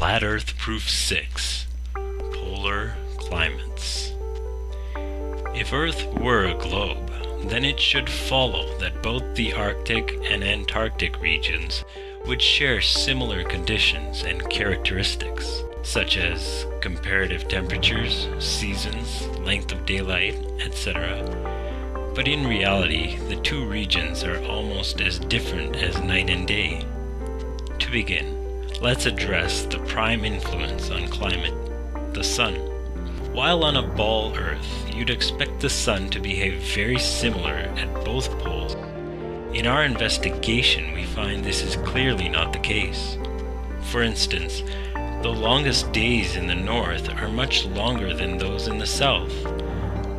Flat Earth Proof 6 Polar Climates If Earth were a globe, then it should follow that both the Arctic and Antarctic regions would share similar conditions and characteristics, such as comparative temperatures, seasons, length of daylight, etc. But in reality, the two regions are almost as different as night and day. To begin, let's address the prime influence on climate, the sun. While on a ball Earth, you'd expect the sun to behave very similar at both poles. In our investigation, we find this is clearly not the case. For instance, the longest days in the north are much longer than those in the south.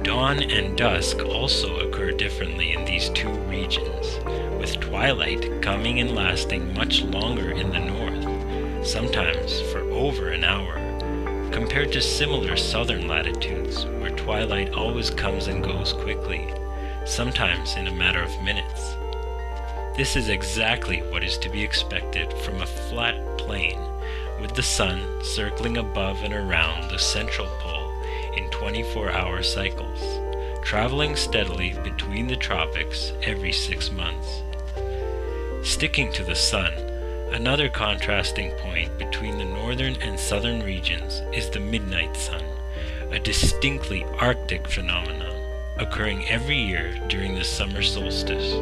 Dawn and dusk also occur differently in these two regions, with twilight coming and lasting much longer in the north sometimes for over an hour, compared to similar southern latitudes where twilight always comes and goes quickly, sometimes in a matter of minutes. This is exactly what is to be expected from a flat plane with the sun circling above and around the central pole in 24-hour cycles, traveling steadily between the tropics every six months. Sticking to the sun, Another contrasting point between the northern and southern regions is the midnight sun, a distinctly Arctic phenomenon occurring every year during the summer solstice,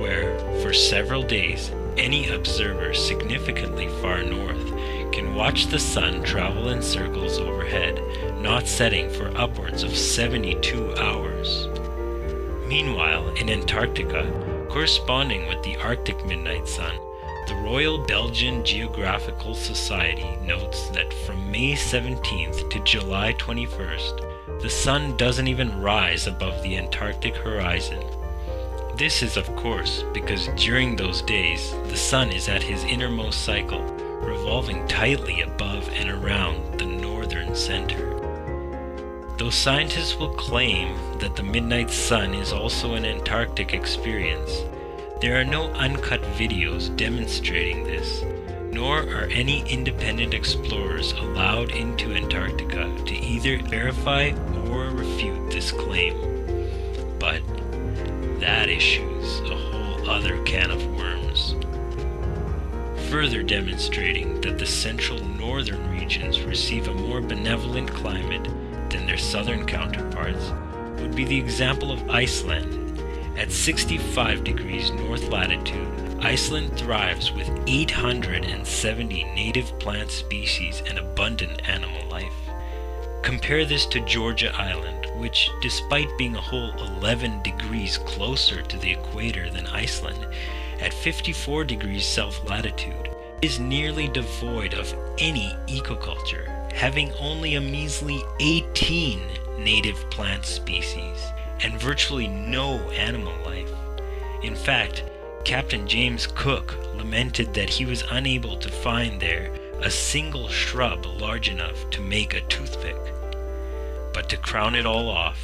where, for several days, any observer significantly far north can watch the sun travel in circles overhead, not setting for upwards of 72 hours. Meanwhile, in Antarctica, corresponding with the Arctic midnight sun, the Royal Belgian Geographical Society notes that from May 17th to July 21st, the sun doesn't even rise above the Antarctic horizon. This is of course because during those days, the sun is at his innermost cycle, revolving tightly above and around the northern center. Though scientists will claim that the midnight sun is also an Antarctic experience, there are no uncut videos demonstrating this, nor are any independent explorers allowed into Antarctica to either verify or refute this claim. But that issues a whole other can of worms. Further demonstrating that the central northern regions receive a more benevolent climate than their southern counterparts would be the example of Iceland at 65 degrees north latitude, Iceland thrives with 870 native plant species and abundant animal life. Compare this to Georgia Island, which, despite being a whole 11 degrees closer to the equator than Iceland, at 54 degrees south latitude, is nearly devoid of any ecoculture, having only a measly 18 native plant species and virtually no animal life. In fact, Captain James Cook lamented that he was unable to find there a single shrub large enough to make a toothpick. But to crown it all off,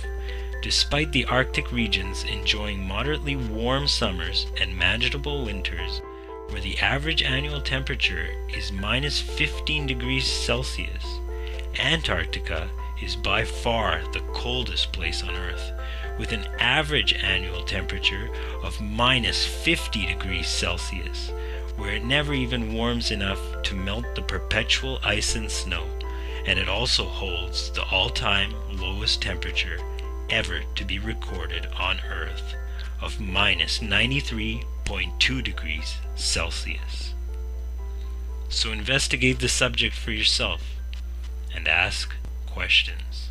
despite the Arctic regions enjoying moderately warm summers and manageable winters, where the average annual temperature is minus 15 degrees Celsius, Antarctica is by far the coldest place on Earth, with an average annual temperature of minus 50 degrees Celsius, where it never even warms enough to melt the perpetual ice and snow, and it also holds the all-time lowest temperature ever to be recorded on Earth of minus 93.2 degrees Celsius. So investigate the subject for yourself and ask questions.